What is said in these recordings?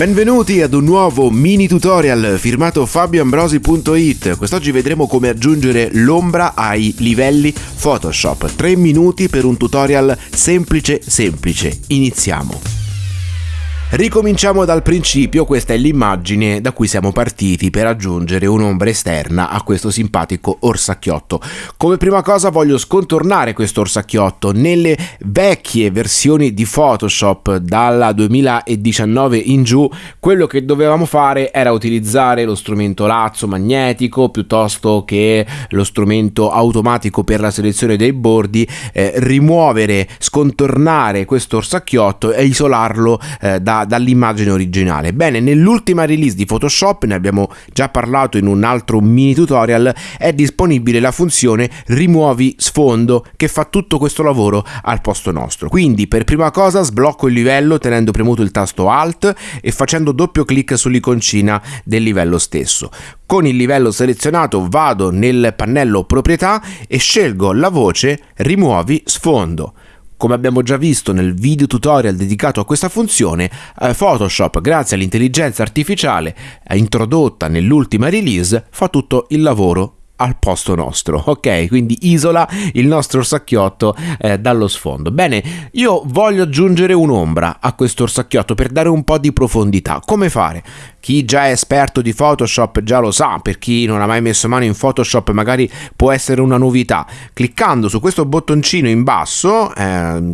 Benvenuti ad un nuovo mini tutorial firmato fabioambrosi.it. Quest'oggi vedremo come aggiungere l'ombra ai livelli Photoshop. 3 minuti per un tutorial semplice semplice. Iniziamo. Ricominciamo dal principio, questa è l'immagine da cui siamo partiti per aggiungere un'ombra esterna a questo simpatico orsacchiotto. Come prima cosa voglio scontornare questo orsacchiotto. Nelle vecchie versioni di Photoshop dalla 2019 in giù, quello che dovevamo fare era utilizzare lo strumento lazzo magnetico piuttosto che lo strumento automatico per la selezione dei bordi, eh, rimuovere, scontornare questo orsacchiotto e isolarlo eh, da dall'immagine originale. Bene, nell'ultima release di Photoshop, ne abbiamo già parlato in un altro mini tutorial, è disponibile la funzione rimuovi sfondo che fa tutto questo lavoro al posto nostro. Quindi per prima cosa sblocco il livello tenendo premuto il tasto Alt e facendo doppio clic sull'iconcina del livello stesso. Con il livello selezionato vado nel pannello proprietà e scelgo la voce rimuovi sfondo. Come abbiamo già visto nel video tutorial dedicato a questa funzione, eh, Photoshop, grazie all'intelligenza artificiale eh, introdotta nell'ultima release, fa tutto il lavoro al posto nostro, ok? Quindi isola il nostro orsacchiotto eh, dallo sfondo. Bene, io voglio aggiungere un'ombra a questo orsacchiotto per dare un po' di profondità. Come fare? Chi già è esperto di Photoshop già lo sa, per chi non ha mai messo mano in Photoshop magari può essere una novità. Cliccando su questo bottoncino in basso, eh,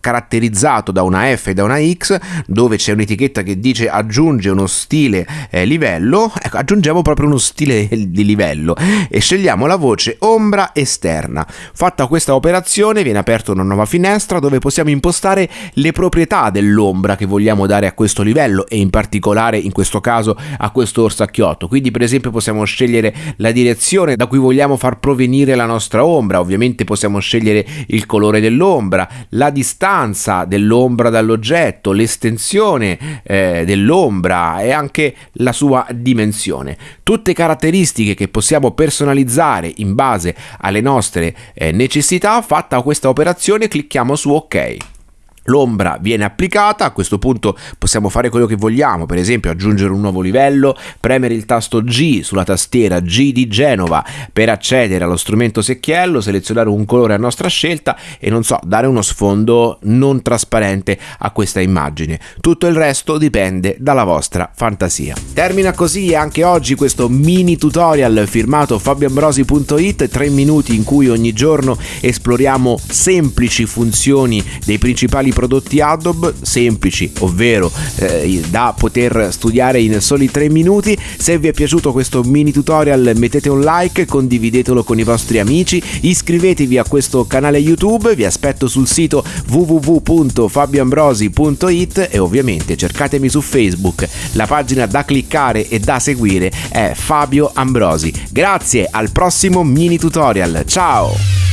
caratterizzato da una F e da una X, dove c'è un'etichetta che dice aggiunge uno stile eh, livello, ecco, aggiungiamo proprio uno stile di livello e scegliamo la voce ombra esterna. Fatta questa operazione viene aperta una nuova finestra dove possiamo impostare le proprietà dell'ombra che vogliamo dare a questo livello e in particolare in questo caso a questo orsacchiotto. Quindi per esempio possiamo scegliere la direzione da cui vogliamo far provenire la nostra ombra, ovviamente possiamo scegliere il colore dell'ombra, la distanza dell'ombra dall'oggetto, l'estensione eh, dell'ombra e anche la sua dimensione. Tutte caratteristiche che possiamo personalizzare personalizzare in base alle nostre eh, necessità, fatta questa operazione clicchiamo su ok l'ombra viene applicata, a questo punto possiamo fare quello che vogliamo, per esempio aggiungere un nuovo livello, premere il tasto G sulla tastiera G di Genova per accedere allo strumento secchiello, selezionare un colore a nostra scelta e non so, dare uno sfondo non trasparente a questa immagine. Tutto il resto dipende dalla vostra fantasia. Termina così anche oggi questo mini tutorial firmato fabioambrosi.it, 3 minuti in cui ogni giorno esploriamo semplici funzioni dei principali prodotti Adobe semplici, ovvero eh, da poter studiare in soli 3 minuti. Se vi è piaciuto questo mini tutorial mettete un like, condividetelo con i vostri amici, iscrivetevi a questo canale YouTube, vi aspetto sul sito www.fabioambrosi.it e ovviamente cercatemi su Facebook. La pagina da cliccare e da seguire è Fabio Ambrosi. Grazie, al prossimo mini tutorial. Ciao!